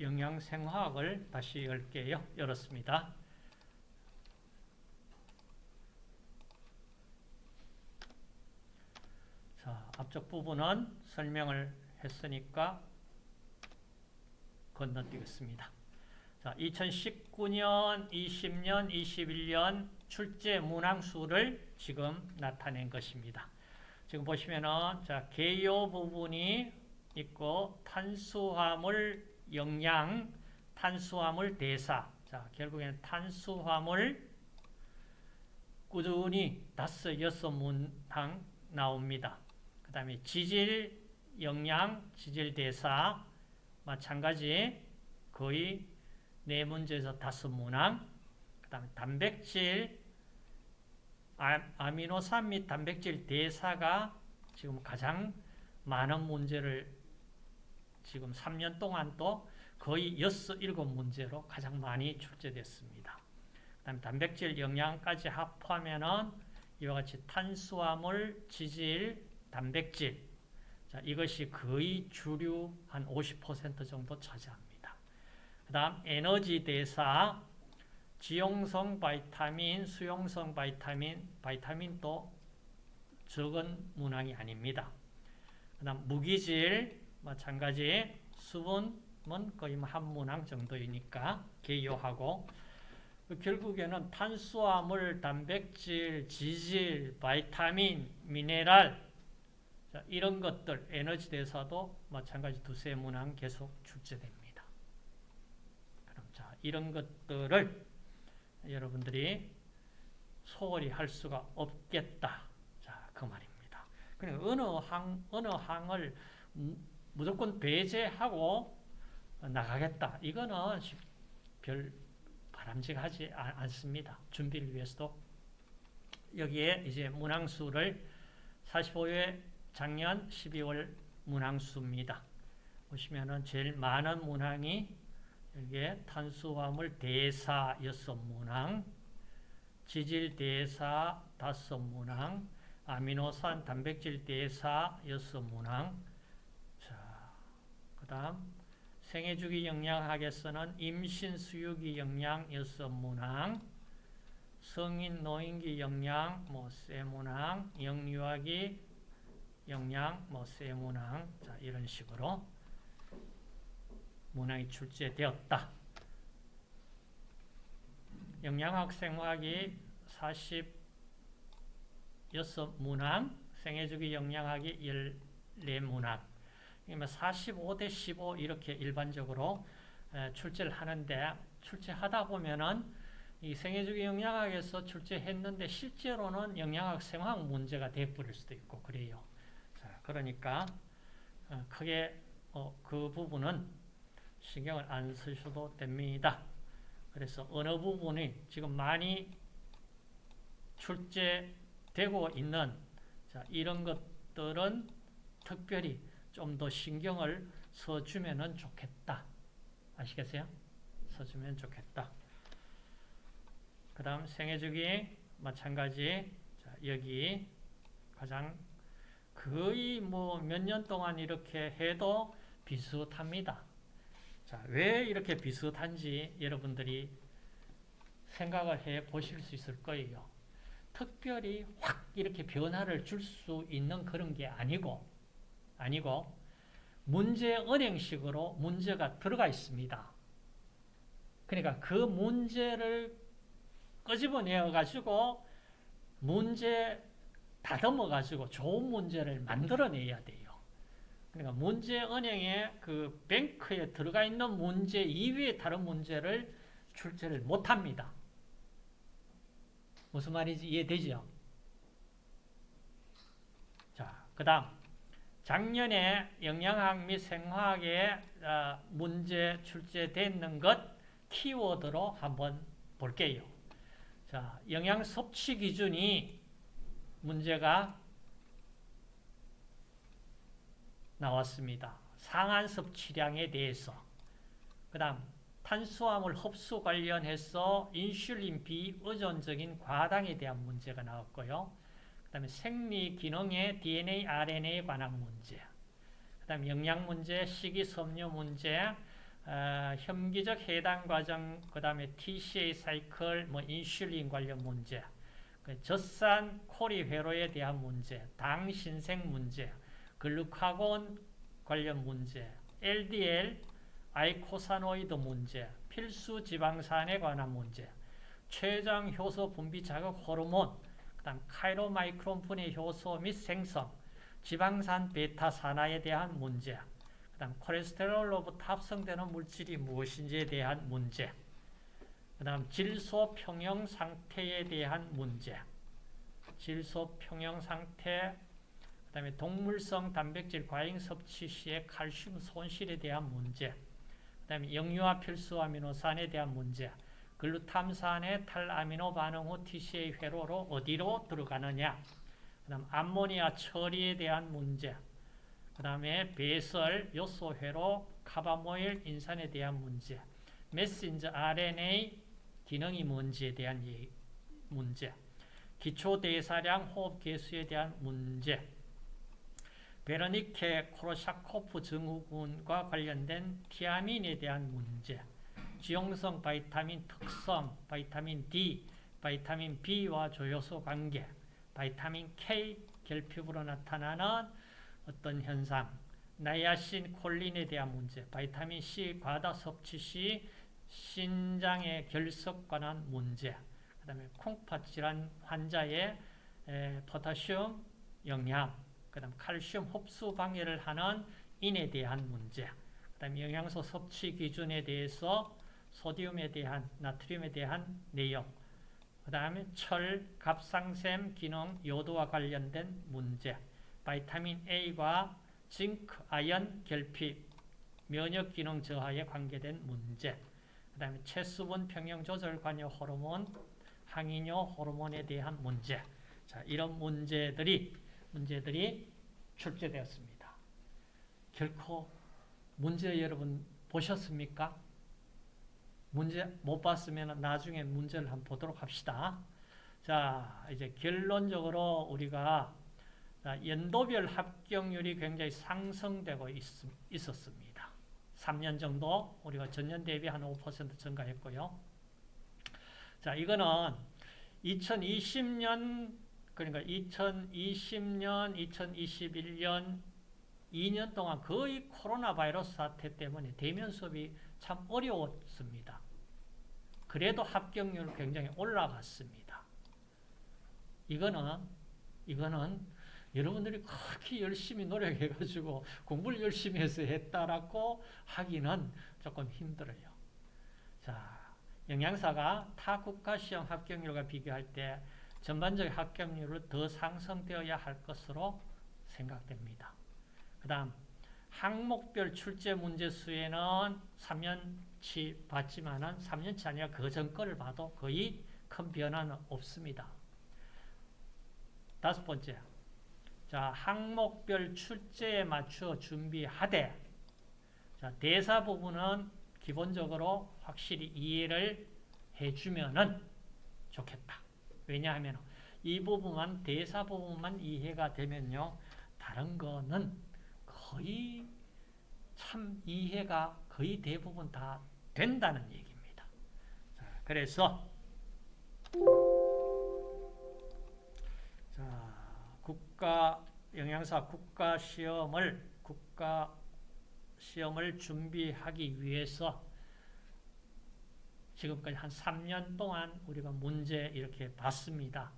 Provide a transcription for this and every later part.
영양생화학을 다시 열게요. 열었습니다. 자, 앞쪽 부분은 설명을 했으니까 건너뛰겠습니다. 자, 2019년, 20년, 21년 출제 문항수를 지금 나타낸 것입니다. 지금 보시면은 자, 개요 부분이 있고 탄수화물 영양, 탄수화물 대사. 자, 결국에는 탄수화물 꾸준히 다섯 여섯 문항 나옵니다. 그 다음에 지질 영양, 지질 대사 마찬가지 거의 네 문제에서 다섯 문항. 그 다음에 단백질, 아, 미노산 및 단백질 대사가 지금 가장 많은 문제를 지금 3년 동안 또 거의 6, 7문제로 가장 많이 출제됐습니다. 그 다음에 단백질 영양까지 합하면은 이와 같이 탄수화물, 지질, 단백질 자, 이것이 거의 주류 한 50% 정도 차지합니다. 그 다음 에너지 대사, 지용성 바이타민, 수용성 바이타민, 바이타민도 적은 문항이 아닙니다. 그 다음 무기질, 마찬가지 수분은 거의 뭐한 문항 정도이니까 개요하고 결국에는 탄수화물, 단백질, 지질, 바이타민, 미네랄 자, 이런 것들 에너지 대사도 마찬가지 두세 문항 계속 출제됩니다. 그럼 자 이런 것들을 여러분들이 소홀히 할 수가 없겠다. 자, 그 말입니다. 그러니까 어느 항 어느 항을 무조건 배제하고 나가겠다. 이거는 별 바람직하지 않습니다. 준비를 위해서도. 여기에 이제 문항수를 45회 작년 12월 문항수입니다. 보시면은 제일 많은 문항이 여기에 탄수화물 대사 6문항, 지질 대사 5문항, 아미노산 단백질 대사 6문항, 그 다음 생애주기 영양학에서는 임신 수유기 영양 6문항, 성인 노인기 영양 뭐 세문항, 영유아기 영양 뭐 세문항. 자 이런 식으로 문항이 출제되었다. 영양학 생화학이 46문항, 생애주기 영양학이 14문항 45대 15 이렇게 일반적으로 출제를 하는데 출제하다 보면은 이 생애주기 영양학에서 출제했는데 실제로는 영양학 생화학 문제가 돼버릴 수도 있고 그래요. 자, 그러니까 어, 크게 어, 그 부분은 신경을 안 쓰셔도 됩니다. 그래서 어느 부분이 지금 많이 출제되고 있는 자, 이런 것들은 특별히 좀 더 신경을 써주면 좋겠다. 아시겠어요? 써주면 좋겠다. 그 다음 생애주기 마찬가지 자, 여기 가장 거의 뭐 몇 년 동안 이렇게 해도 비슷합니다. 자, 왜 이렇게 비슷한지 여러분들이 생각을 해 보실 수 있을 거예요. 특별히 확 이렇게 변화를 줄 수 있는 그런 게 아니고 아니고 문제 은행식으로 문제가 들어가 있습니다. 그러니까 그 문제를 끄집어내어 가지고 문제 다듬어 가지고 좋은 문제를 만들어내야 돼요. 그러니까 문제 은행의 그 뱅크에 들어가 있는 문제 이외의 다른 문제를 출제를 못 합니다. 무슨 말인지 이해되죠? 자, 그 다음 작년에 영양학 및 생화학에 어, 문제 출제됐는 것 키워드로 한번 볼게요. 자, 영양 섭취 기준이 문제가 나왔습니다. 상한 섭취량에 대해서. 그 다음 탄수화물 흡수 관련해서 인슐린 비의존적인 과당에 대한 문제가 나왔고요. 그 다음에 생리 기능의 DNA, RNA에 관한 문제. 그 다음 영양 문제, 식이섬유 문제, 어, 혐기적 해당 과정, 그 다음에 TCA 사이클, 뭐 인슐린 관련 문제, 그 젖산 코리 회로에 대한 문제, 당 신생 문제, 글루카곤 관련 문제, LDL, eicosanoid 문제, 필수 지방산에 관한 문제, 췌장 효소 분비 자극 호르몬, 그 다음 chylomicron 분해 효소 및 생성, 지방산 베타 산화에 대한 문제, 그 다음 콜레스테롤로부터 합성되는 물질이 무엇인지에 대한 문제, 그 다음 질소 평형 상태에 대한 문제, 질소 평형 상태, 그 다음에 동물성 단백질 과잉 섭취 시의 칼슘 손실에 대한 문제, 그 다음에 영유아 필수 아미노산에 대한 문제, 글루탐산의 탈아미노 반응 후 TCA 회로로 어디로 들어가느냐, 그 다음 암모니아 처리에 대한 문제, 그 다음에 배설, 요소 회로, carbamoyl 인산에 대한 문제, 메신저 RNA 기능이 뭔지에 대한 문제, 기초 대사량 호흡 계수에 대한 문제, 베르니케 코르사코프 증후군과 관련된 티아민에 대한 문제, 지용성 바이타민 특성, 바이타민 D, 바이타민 B와 조효소 관계, 바이타민 K 결핍으로 나타나는 어떤 현상, 나이아신 콜린에 대한 문제, 바이타민 C 과다 섭취 시 신장의 결석 관한 문제, 그 다음에 콩팥 질환 환자의 포타슘 영양, 그 다음 칼슘 흡수 방해를 하는 인에 대한 문제, 그 다음 영양소 섭취 기준에 대해서 소디움에 대한, 나트륨에 대한 내용, 그 다음에 철, 갑상샘 기능, 요도와 관련된 문제, 바이타민 A과 징크, 아연 결핍, 면역 기능 저하에 관계된 문제, 그 다음에 체수분 평형 조절 관여 호르몬, 항이뇨 호르몬에 대한 문제. 자, 이런 문제들이 문제들이 출제되었습니다. 결코 문제 여러분 보셨습니까? 문제 못 봤으면 나중에 문제를 한번 보도록 합시다. 자, 이제 결론적으로 우리가 연도별 합격률이 굉장히 상승되고 있, 있었습니다. 3년 정도 우리가 전년 대비 한 5% 증가했고요. 자, 이거는 2020년 그러니까 2020년, 2021년 2년 동안 거의 코로나 바이러스 사태 때문에 대면 수업이 참 어려웠습니다. 그래도 합격률 굉장히 올라갔습니다. 이거는 이거는 여러분들이 그렇게 열심히 노력해가지고 공부를 열심히 해서 했다라고 하기는 조금 힘들어요. 자, 영양사가 타 국가 시험 합격률과 비교할 때 전반적 합격률을 더 상승되어야 할 것으로 생각됩니다. 그 다음 항목별 출제 문제 수에는 3년 치 봤지만은 3년치 아니라 그 전 거를 봐도 거의 큰 변화는 없습니다. 다섯 번째, 자 항목별 출제에 맞추어 준비하되 자 대사 부분은 기본적으로 확실히 이해를 해주면은 좋겠다. 왜냐하면 이 부분만 대사 부분만 이해가 되면요 다른 거는 거의 참 이해가 거의 대부분 다 된다는 얘기입니다. 자, 그래서 자, 국가 영양사 국가 시험을 국가 시험을 준비하기 위해서 지금까지 한 3년 동안 우리가 문제 이렇게 봤습니다.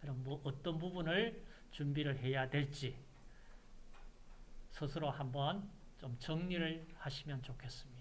그럼 뭐 어떤 부분을 준비를 해야 될지 스스로 한번 좀 정리를 하시면 좋겠습니다.